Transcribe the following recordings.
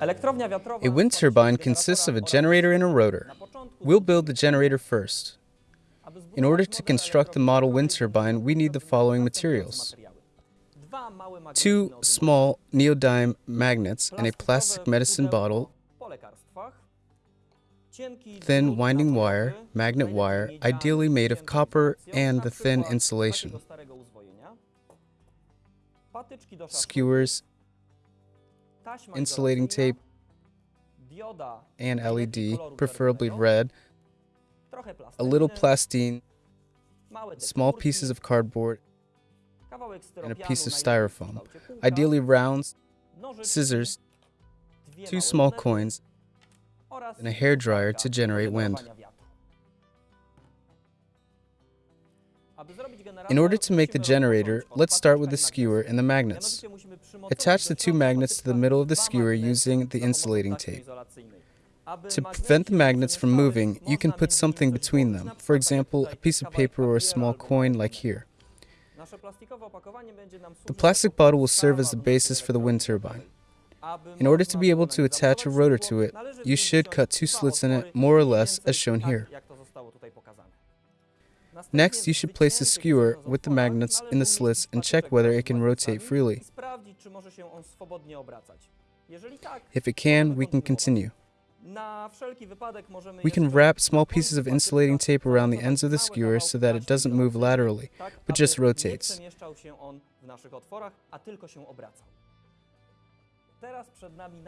A wind turbine consists of a generator and a rotor. We'll build the generator first. In order to construct the model wind turbine, we need the following materials. Two small neodyme magnets and a plastic medicine bottle, thin winding wire, magnet wire, ideally made of copper, and the thin insulation. Skewers, insulating tape, and LED, preferably red, a little plastine, small pieces of cardboard, and a piece of styrofoam, ideally rounds, scissors, two small coins, and a hair dryer to generate wind. In order to make the generator, let's start with the skewer and the magnets. Attach the two magnets to the middle of the skewer using the insulating tape. To prevent the magnets from moving, you can put something between them, for example, a piece of paper or a small coin like here. The plastic bottle will serve as the basis for the wind turbine. In order to be able to attach a rotor to it, you should cut two slits in it, more or less, as shown here. Next, you should place the skewer with the magnets in the slits and check whether it can rotate freely. If it can, we can continue. We can wrap small pieces of insulating tape around the ends of the skewer so that it doesn't move laterally, but just rotates.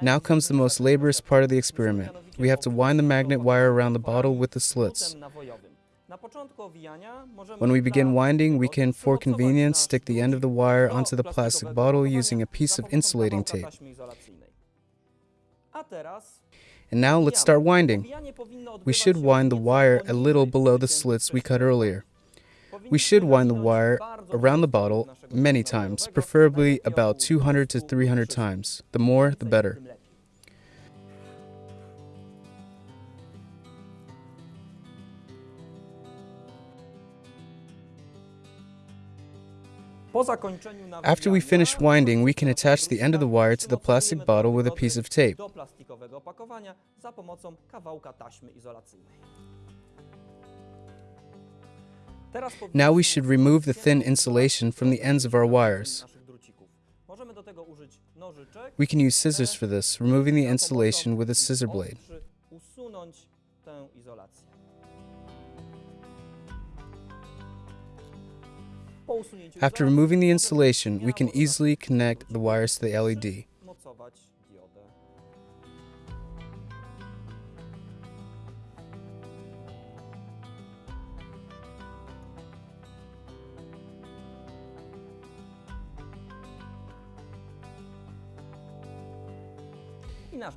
Now comes the most laborious part of the experiment. We have to wind the magnet wire around the bottle with the slits. When we begin winding, we can, for convenience, stick the end of the wire onto the plastic bottle using a piece of insulating tape. And now let's start winding. We should wind the wire a little below the slits we cut earlier. We should wind the wire around the bottle many times, preferably about 200 to 300 times. The more, the better. After we finish winding, we can attach the end of the wire to the plastic bottle with a piece of tape. Now we should remove the thin insulation from the ends of our wires. We can use scissors for this, removing the insulation with a scissor blade. After removing the insulation, we can easily connect the wires to the LED.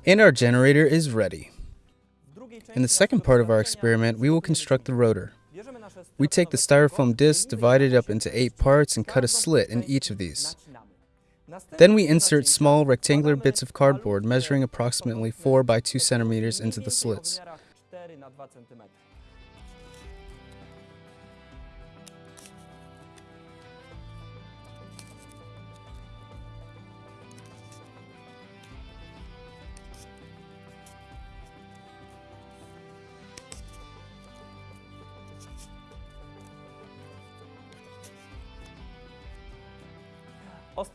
And our generator is ready. In the second part of our experiment, we will construct the rotor. We take the styrofoam disc, divide it up into eight parts, and cut a slit in each of these. Then we insert small rectangular bits of cardboard measuring approximately 4 by 2 centimeters into the slits.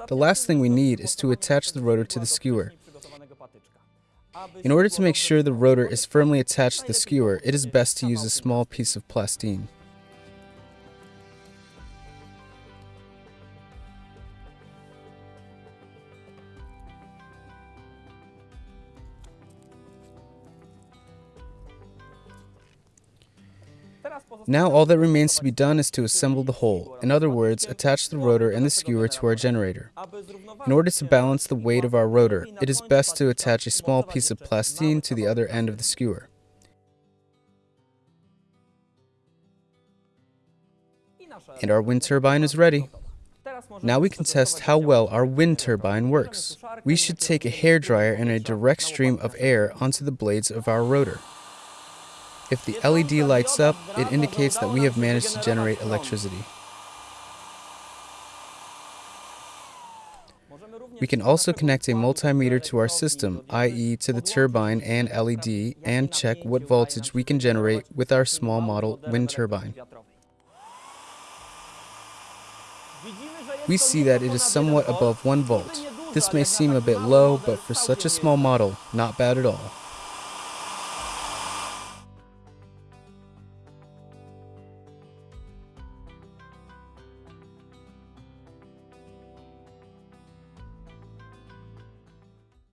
The last thing we need is to attach the rotor to the skewer. In order to make sure the rotor is firmly attached to the skewer, it is best to use a small piece of plastine. Now all that remains to be done is to assemble the whole, in other words, attach the rotor and the skewer to our generator. In order to balance the weight of our rotor, it is best to attach a small piece of plastine to the other end of the skewer. And our wind turbine is ready. Now we can test how well our wind turbine works. We should take a hair dryer and a direct stream of air onto the blades of our rotor. If the LED lights up, it indicates that we have managed to generate electricity. We can also connect a multimeter to our system, i.e. to the turbine and LED, and check what voltage we can generate with our small model wind turbine. We see that it is somewhat above 1 volt. This may seem a bit low, but for such a small model, not bad at all.